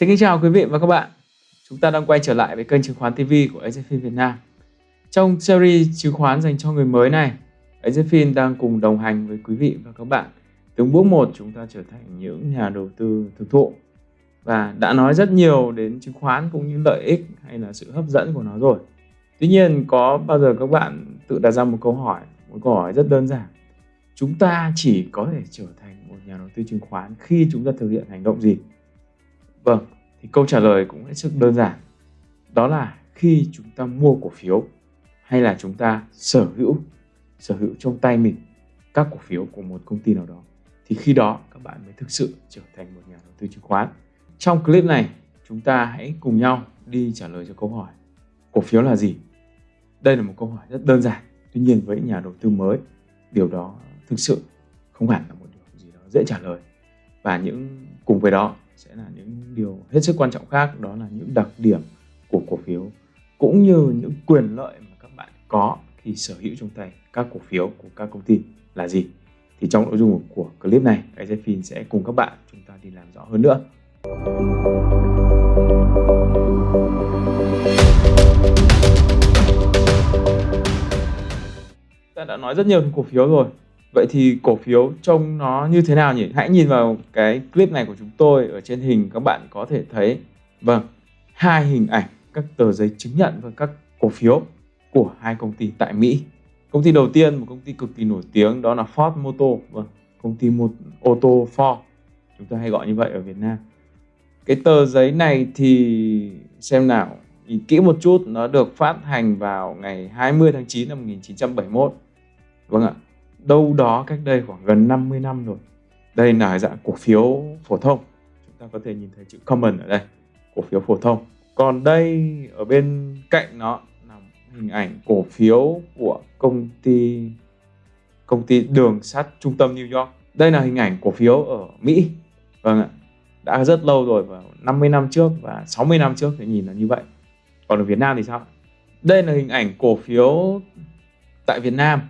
Xin kính chào quý vị và các bạn. Chúng ta đang quay trở lại với kênh chứng khoán TV của AZFIN Việt Nam. Trong series chứng khoán dành cho người mới này, AZFIN đang cùng đồng hành với quý vị và các bạn. Từng bước một chúng ta trở thành những nhà đầu tư thực thụ và đã nói rất nhiều đến chứng khoán cũng như lợi ích hay là sự hấp dẫn của nó rồi. Tuy nhiên có bao giờ các bạn tự đặt ra một câu hỏi, một câu hỏi rất đơn giản. Chúng ta chỉ có thể trở thành một nhà đầu tư chứng khoán khi chúng ta thực hiện hành động gì? Vâng, thì câu trả lời cũng hết sức đơn giản. Đó là khi chúng ta mua cổ phiếu hay là chúng ta sở hữu sở hữu trong tay mình các cổ phiếu của một công ty nào đó thì khi đó các bạn mới thực sự trở thành một nhà đầu tư chứng khoán. Trong clip này, chúng ta hãy cùng nhau đi trả lời cho câu hỏi cổ phiếu là gì? Đây là một câu hỏi rất đơn giản. Tuy nhiên với nhà đầu tư mới, điều đó thực sự không hẳn là một điều gì đó dễ trả lời. Và những cùng với đó sẽ là những điều hết sức quan trọng khác, đó là những đặc điểm của cổ phiếu, cũng như những quyền lợi mà các bạn có khi sở hữu trong tay các cổ phiếu của các công ty là gì. Thì trong nội dung của clip này AZFIN sẽ cùng các bạn chúng ta đi làm rõ hơn nữa. Ta đã nói rất nhiều về cổ phiếu rồi. Vậy thì cổ phiếu trông nó như thế nào nhỉ? Hãy nhìn vào cái clip này của chúng tôi ở trên hình các bạn có thể thấy vâng hai hình ảnh các tờ giấy chứng nhận và các cổ phiếu của hai công ty tại Mỹ. Công ty đầu tiên một công ty cực kỳ nổi tiếng đó là Ford Motor, vâng, công ty một ô tô Ford. Chúng ta hay gọi như vậy ở Việt Nam. Cái tờ giấy này thì xem nào, nhìn kỹ một chút nó được phát hành vào ngày 20 tháng 9 năm 1971. Vâng ạ, đâu đó cách đây khoảng gần 50 năm rồi. Đây là dạng cổ phiếu phổ thông. Chúng ta có thể nhìn thấy chữ common ở đây, cổ phiếu phổ thông. Còn đây ở bên cạnh nó là hình ảnh cổ phiếu của công ty công ty đường sắt trung tâm New York. Đây là hình ảnh cổ phiếu ở Mỹ. Vâng ạ. Đã rất lâu rồi vào 50 năm trước và 60 năm trước thì nhìn là như vậy. Còn ở Việt Nam thì sao? Đây là hình ảnh cổ phiếu tại Việt Nam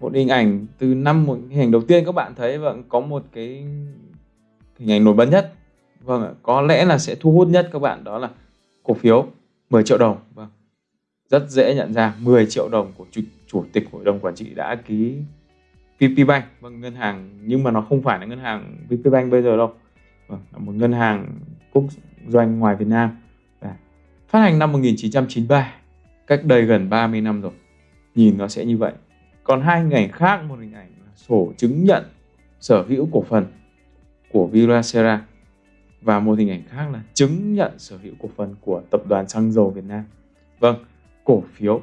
một hình ảnh từ năm một hình ảnh đầu tiên các bạn thấy vâng có một cái hình ảnh nổi bật nhất. Vâng ạ có lẽ là sẽ thu hút nhất các bạn đó là cổ phiếu 10 triệu đồng vâng. Rất dễ nhận ra 10 triệu đồng của chủ, chủ tịch hội đồng quản trị đã ký VP Bank. Vâng ngân hàng nhưng mà nó không phải là ngân hàng VP Bank bây giờ đâu. Vâng, là một ngân hàng quốc doanh ngoài Việt Nam. Và phát hành năm 1993 cách đây gần 30 năm rồi. Nhìn nó sẽ như vậy còn hai hình ảnh khác, một hình ảnh là sổ chứng nhận sở hữu cổ phần của Viracera và một hình ảnh khác là chứng nhận sở hữu cổ phần của tập đoàn xăng dầu Việt Nam. Vâng cổ phiếu.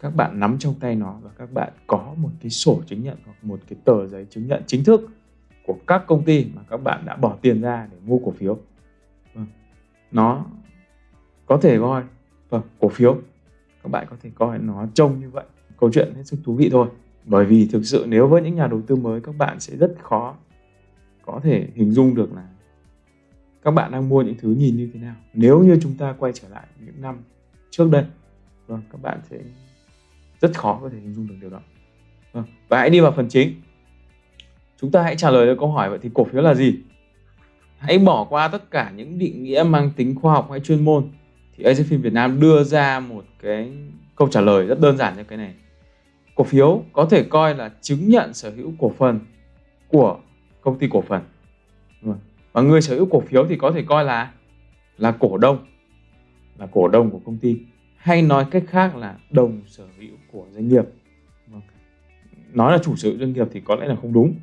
Các bạn nắm trong tay nó và các bạn có một cái sổ chứng nhận hoặc một cái tờ giấy chứng nhận chính thức của các công ty mà các bạn đã bỏ tiền ra để mua cổ phiếu. Vâng. nó có thể coi vâng cổ phiếu. Các bạn có thể coi nó trông như vậy câu chuyện hết sức thú vị thôi. Bởi vì thực sự nếu với những nhà đầu tư mới các bạn sẽ rất khó có thể hình dung được là các bạn đang mua những thứ nhìn như thế nào. Nếu như chúng ta quay trở lại những năm trước đây vâng các bạn sẽ rất khó có thể hình dung được điều đó. Vâng, và hãy đi vào phần chính. Chúng ta hãy trả lời được câu hỏi vậy thì cổ phiếu là gì? Hãy bỏ qua tất cả những định nghĩa mang tính khoa học hay chuyên môn thì AZFIN Việt Nam đưa ra một cái câu trả lời rất đơn giản cho cái này cổ phiếu có thể coi là chứng nhận sở hữu cổ phần của công ty cổ phần. Và người sở hữu cổ phiếu thì có thể coi là là cổ đông, là cổ đông của công ty. Hay nói cách khác là đồng sở hữu của doanh nghiệp. Nói là chủ sở hữu doanh nghiệp thì có lẽ là không đúng,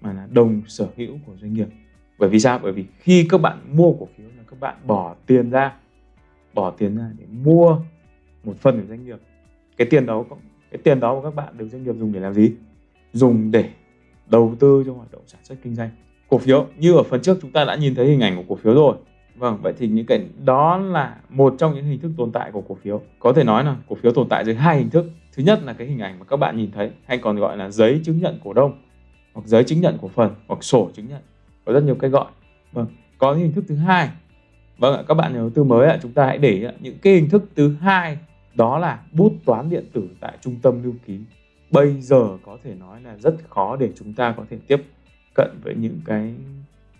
mà là đồng sở hữu của doanh nghiệp. Bởi vì sao? Bởi vì khi các bạn mua cổ phiếu là các bạn bỏ tiền ra, bỏ tiền ra để mua một phần của doanh nghiệp, cái tiền đó cái tiền đó của các bạn được doanh nghiệp dùng để làm gì? Dùng để đầu tư cho hoạt động sản xuất kinh doanh. Cổ phiếu, như ở phần trước chúng ta đã nhìn thấy hình ảnh của cổ phiếu rồi. Vâng vậy thì những cái, đó là một trong những hình thức tồn tại của cổ phiếu. Có thể nói là cổ phiếu tồn tại dưới hai hình thức. Thứ nhất là cái hình ảnh mà các bạn nhìn thấy, hay còn gọi là giấy chứng nhận cổ đông, hoặc giấy chứng nhận cổ phần, hoặc sổ chứng nhận. Có rất nhiều cách gọi. Vâng có hình thức thứ hai. Vâng ạ, các bạn nhà đầu tư mới ạ, chúng ta hãy để những cái hình thức thứ hai đó là bút toán điện tử tại trung tâm lưu ký. Bây giờ có thể nói là rất khó để chúng ta có thể tiếp cận với những cái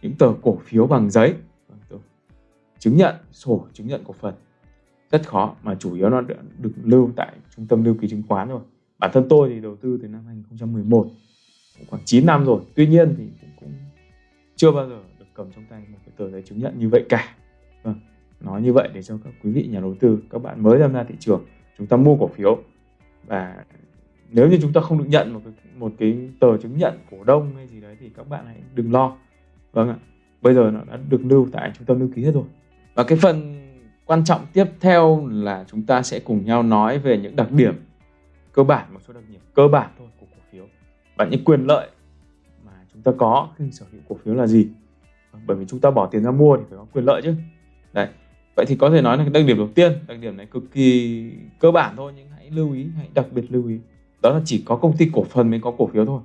những tờ cổ phiếu bằng giấy. Vâng, chứng nhận sổ chứng nhận cổ phần. Rất khó mà chủ yếu nó được lưu tại trung tâm lưu ký chứng khoán rồi. Bản thân tôi thì đầu tư từ năm 2011 cũng khoảng 9 năm rồi. Tuy nhiên thì cũng, cũng chưa bao giờ được cầm trong tay một cái tờ giấy chứng nhận như vậy cả nói như vậy để cho các quý vị nhà đầu tư các bạn mới tham gia thị trường chúng ta mua cổ phiếu. Và nếu như chúng ta không được nhận một cái, một cái tờ chứng nhận cổ đông hay gì đấy thì các bạn hãy đừng lo. Vâng ạ. Bây giờ nó đã được lưu tại trung tâm lưu ký hết rồi. Và cái phần quan trọng tiếp theo là chúng ta sẽ cùng nhau nói về những đặc điểm cơ bản một số đặc điểm cơ bản thôi của cổ phiếu. Và những quyền lợi mà chúng ta có khi sở hữu cổ phiếu là gì? Bởi vì chúng ta bỏ tiền ra mua thì phải có quyền lợi chứ. Đấy vậy thì có thể nói là cái đặc điểm đầu tiên đặc điểm này cực kỳ cơ bản thôi nhưng hãy lưu ý hãy đặc biệt lưu ý. Đó là chỉ có công ty cổ phần mới có cổ phiếu thôi.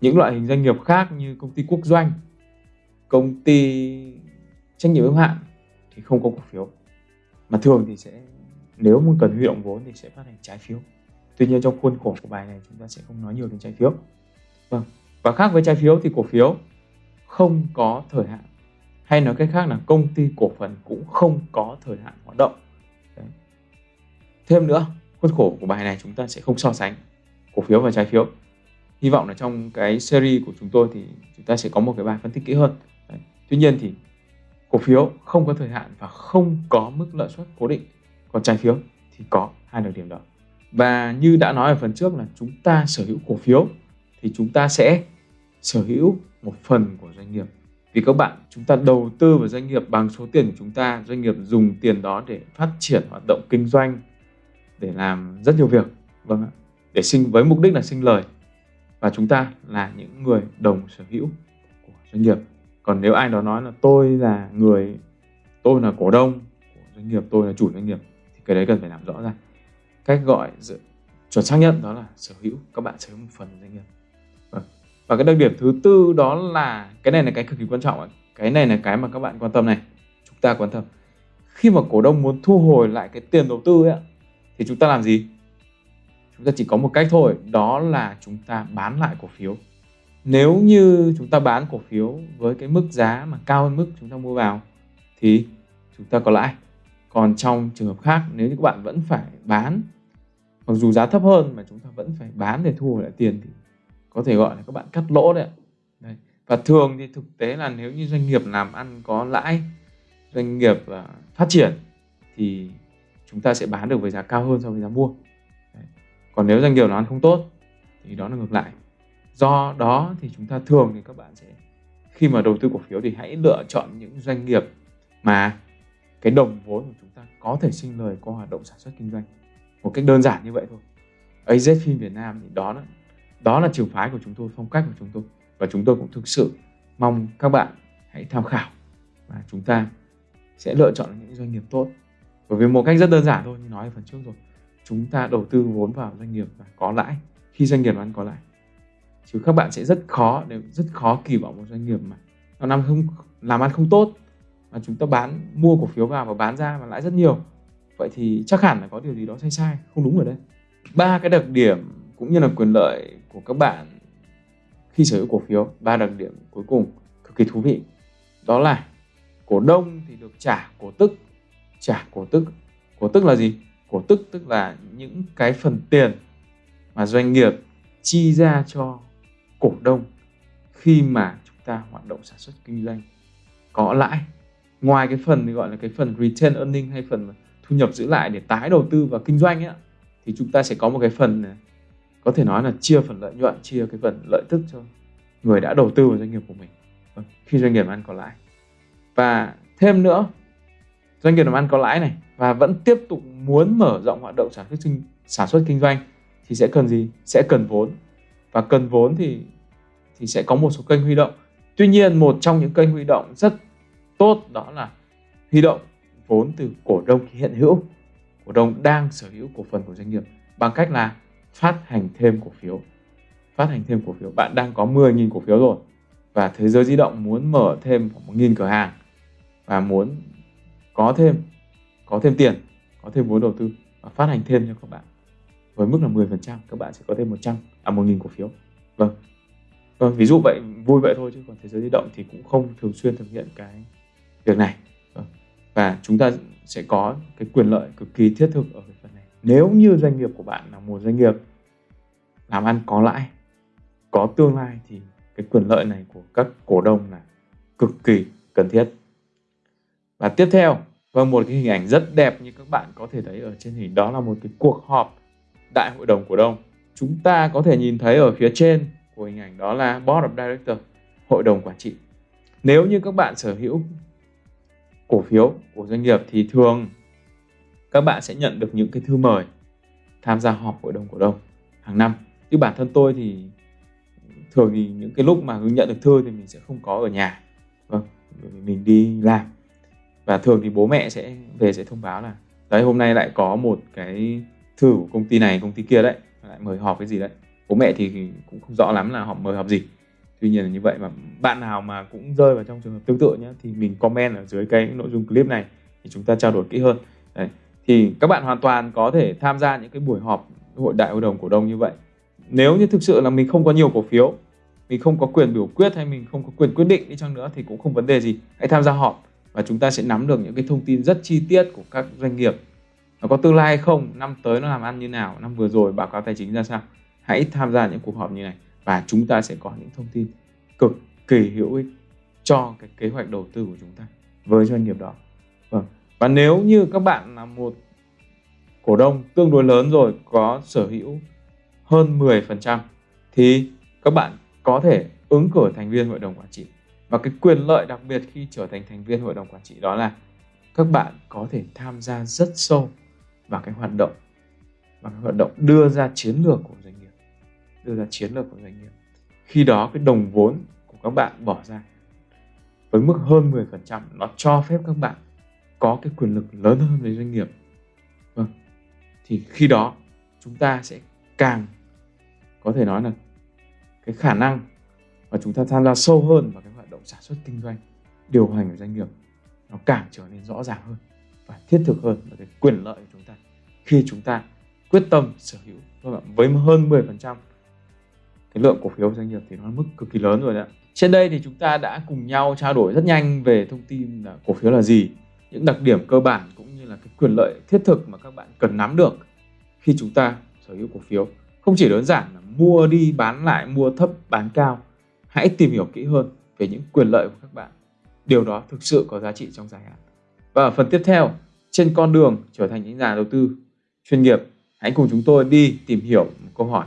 Những loại hình doanh nghiệp khác như công ty quốc doanh công ty trách nhiệm hữu hạn thì không có cổ phiếu. Mà thường thì sẽ nếu muốn cần huy động vốn thì sẽ phát hành trái phiếu. Tuy nhiên trong khuôn khổ của bài này chúng ta sẽ không nói nhiều đến trái phiếu. Vâng và khác với trái phiếu thì cổ phiếu không có thời hạn hay nói cách khác là công ty cổ phần cũng không có thời hạn hoạt động. Đấy. thêm nữa khuôn khổ của bài này chúng ta sẽ không so sánh cổ phiếu và trái phiếu. Hy vọng là trong cái series của chúng tôi thì chúng ta sẽ có một cái bài phân tích kỹ hơn. Đấy. tuy nhiên thì cổ phiếu không có thời hạn và không có mức lợi suất cố định. Còn trái phiếu thì có hai đặc điểm đó. Và như đã nói ở phần trước là chúng ta sở hữu cổ phiếu thì chúng ta sẽ sở hữu một phần của doanh nghiệp vì các bạn, chúng ta đầu tư vào doanh nghiệp, bằng số tiền của chúng ta, doanh nghiệp dùng tiền đó để phát triển hoạt động kinh doanh, để làm rất nhiều việc vâng ạ, để sinh, với mục đích là sinh lời. Và chúng ta là những người đồng sở hữu của doanh nghiệp. Còn nếu ai đó nói là tôi là người, tôi là cổ đông của doanh nghiệp, tôi là chủ doanh nghiệp, thì cái đấy cần phải làm rõ ra. Cách gọi chuẩn xác nhất đó là sở hữu. Các bạn sở hữu một phần doanh nghiệp và cái đặc điểm thứ tư đó là, cái này là cái cực kỳ quan trọng cái này là cái mà các bạn quan tâm này. Chúng ta quan tâm. Khi mà cổ đông muốn thu hồi lại cái tiền đầu tư ấy thì chúng ta làm gì? Chúng ta chỉ có một cách thôi, đó là chúng ta bán lại cổ phiếu. Nếu như chúng ta bán cổ phiếu với cái mức giá mà cao hơn mức chúng ta mua vào, thì chúng ta có lãi. Còn trong trường hợp khác, nếu như các bạn vẫn phải bán, mặc dù giá thấp hơn mà chúng ta vẫn phải bán để thu hồi lại tiền, thì có thể gọi là các bạn cắt lỗ đấy. đấy. Và thường thì thực tế là nếu như doanh nghiệp làm ăn có lãi, doanh nghiệp uh, phát triển thì chúng ta sẽ bán được với giá cao hơn so với giá mua. Đấy. Còn nếu doanh nghiệp làm ăn không tốt thì đó là ngược lại. Do đó thì chúng ta thường thì các bạn sẽ khi mà đầu tư cổ phiếu thì hãy lựa chọn những doanh nghiệp mà cái đồng vốn của chúng ta có thể sinh lời qua hoạt động sản xuất kinh doanh một cách đơn giản như vậy thôi AZ phim Việt Nam thì đó là đó là trường phái của chúng tôi, phong cách của chúng tôi. Và chúng tôi cũng thực sự mong các bạn hãy tham khảo và chúng ta sẽ lựa chọn những doanh nghiệp tốt. Bởi vì một cách rất đơn giản thôi, như nói ở phần trước rồi. Chúng ta đầu tư vốn vào doanh nghiệp và có lãi. Khi doanh nghiệp ăn có lãi, chứ các bạn sẽ rất khó để rất khó kỳ vọng một doanh nghiệp mà nó làm không, làm ăn không tốt, mà chúng ta bán, mua cổ phiếu vào và bán ra và lãi rất nhiều. Vậy thì chắc hẳn là có điều gì đó sai sai, không đúng ở đây. Ba cái đặc điểm cũng như là quyền lợi của các bạn khi sở hữu cổ phiếu. Ba đặc điểm cuối cùng cực kỳ thú vị. Đó là cổ đông thì được trả cổ tức. Trả cổ tức. Cổ tức là gì? Cổ tức tức là những cái phần tiền mà doanh nghiệp chi ra cho cổ đông khi mà chúng ta hoạt động sản xuất kinh doanh. Có lãi. Ngoài cái phần thì gọi là cái phần return earning hay phần thu nhập giữ lại để tái đầu tư vào kinh doanh ấy, thì chúng ta sẽ có một cái phần có thể nói là chia phần lợi nhuận, chia cái phần lợi tức cho người đã đầu tư vào doanh nghiệp của mình. Vâng, khi doanh nghiệp ăn có lãi. Và thêm nữa, doanh nghiệp làm ăn có lãi này và vẫn tiếp tục muốn mở rộng hoạt động sản xuất kinh, sản xuất kinh doanh thì sẽ cần gì? Sẽ cần vốn. Và cần vốn thì thì sẽ có một số kênh huy động. Tuy nhiên, một trong những kênh huy động rất tốt đó là huy động vốn từ cổ đông hiện hữu. Cổ đông đang sở hữu cổ phần của doanh nghiệp bằng cách là phát hành thêm cổ phiếu. Phát hành thêm cổ phiếu. Bạn đang có 10.000 cổ phiếu rồi. Và thế giới di động muốn mở thêm khoảng 1.000 cửa hàng. Và muốn có thêm có thêm tiền, có thêm vốn đầu tư và phát hành thêm cho các bạn. Với mức là 10% các bạn sẽ có thêm 100 à 1.000 cổ phiếu. Vâng. Vâng ví dụ vậy, vui vậy thôi chứ còn thế giới di động thì cũng không thường xuyên thực hiện cái việc này. Vâng. và chúng ta sẽ có cái quyền lợi cực kỳ thiết thực ở cái nếu như doanh nghiệp của bạn là một doanh nghiệp làm ăn có lãi, có tương lai thì cái quyền lợi này của các cổ đông là cực kỳ cần thiết. Và tiếp theo và một cái hình ảnh rất đẹp như các bạn có thể thấy ở trên hình, đó là một cái cuộc họp đại hội đồng cổ đông. Chúng ta có thể nhìn thấy ở phía trên của hình ảnh đó là board of director, hội đồng quản trị. Nếu như các bạn sở hữu cổ phiếu của doanh nghiệp thì thường các bạn sẽ nhận được những cái thư mời, tham gia họp hội đồng cổ đông hàng năm. Như bản thân tôi thì thường thì những cái lúc mà nhận được thư thì mình sẽ không có ở nhà. Vâng mình đi làm. Và thường thì bố mẹ sẽ về sẽ thông báo là, đấy, hôm nay lại có một cái thư của công ty này, công ty kia đấy, lại mời họp cái gì đấy. Bố mẹ thì cũng không rõ lắm là họ mời họp gì. Tuy nhiên là như vậy mà bạn nào mà cũng rơi vào trong trường hợp tương tự nhé thì mình comment ở dưới cái nội dung clip này thì chúng ta trao đổi kỹ hơn. Đấy thì các bạn hoàn toàn có thể tham gia những cái buổi họp hội đại hội đồng cổ đông như vậy. Nếu như thực sự là mình không có nhiều cổ phiếu, mình không có quyền biểu quyết hay mình không có quyền quyết định đi chăng nữa thì cũng không vấn đề gì. Hãy tham gia họp và chúng ta sẽ nắm được những cái thông tin rất chi tiết của các doanh nghiệp. Nó có tương lai hay không, năm tới nó làm ăn như nào, năm vừa rồi báo cáo tài chính ra sao. Hãy tham gia những cuộc họp như này và chúng ta sẽ có những thông tin cực kỳ hữu ích cho cái kế hoạch đầu tư của chúng ta với doanh nghiệp đó và nếu như các bạn là một cổ đông tương đối lớn rồi, có sở hữu hơn 10% thì các bạn có thể ứng cử thành viên hội đồng quản trị. Và cái quyền lợi đặc biệt khi trở thành thành viên hội đồng quản trị đó là các bạn có thể tham gia rất sâu vào cái hoạt động và cái hoạt động đưa ra chiến lược của doanh nghiệp, đưa ra chiến lược của doanh nghiệp. Khi đó cái đồng vốn của các bạn bỏ ra với mức hơn 10% nó cho phép các bạn có cái quyền lực lớn hơn với doanh nghiệp. Vâng. Thì khi đó, chúng ta sẽ càng có thể nói là cái khả năng mà chúng ta tham gia sâu hơn vào cái hoạt động sản xuất kinh doanh, điều hành của doanh nghiệp, nó càng trở nên rõ ràng hơn và thiết thực hơn và cái quyền lợi của chúng ta. Khi chúng ta quyết tâm sở hữu với hơn 10% cái lượng cổ phiếu doanh nghiệp thì nó mức cực kỳ lớn rồi đấy trên đây thì chúng ta đã cùng nhau trao đổi rất nhanh về thông tin là cổ phiếu là gì những đặc điểm cơ bản cũng như là cái quyền lợi thiết thực mà các bạn cần nắm được khi chúng ta sở hữu cổ phiếu. Không chỉ đơn giản là mua đi, bán lại, mua thấp, bán cao, hãy tìm hiểu kỹ hơn về những quyền lợi của các bạn. Điều đó thực sự có giá trị trong dài hạn. Và ở phần tiếp theo, trên con đường trở thành những nhà đầu tư chuyên nghiệp, hãy cùng chúng tôi đi tìm hiểu một câu hỏi,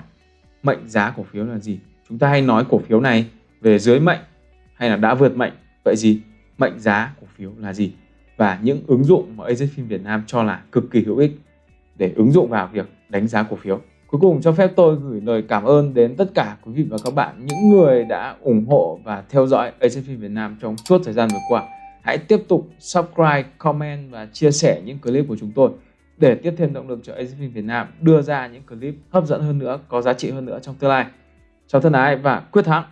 mệnh giá cổ phiếu là gì? Chúng ta hay nói cổ phiếu này về dưới mệnh hay là đã vượt mệnh? Vậy gì mệnh giá cổ phiếu là gì? Và những ứng dụng mà AZFIN Việt Nam cho là cực kỳ hữu ích để ứng dụng vào việc đánh giá cổ phiếu Cuối cùng cho phép tôi gửi lời cảm ơn đến tất cả quý vị và các bạn, những người đã ủng hộ và theo dõi AZFIN Việt Nam trong suốt thời gian vừa qua. Hãy tiếp tục subscribe, comment và chia sẻ những clip của chúng tôi để tiếp thêm động lực cho AZFIN Việt Nam đưa ra những clip hấp dẫn hơn nữa, có giá trị hơn nữa trong tương lai. Chào thân ái và quyết thắng!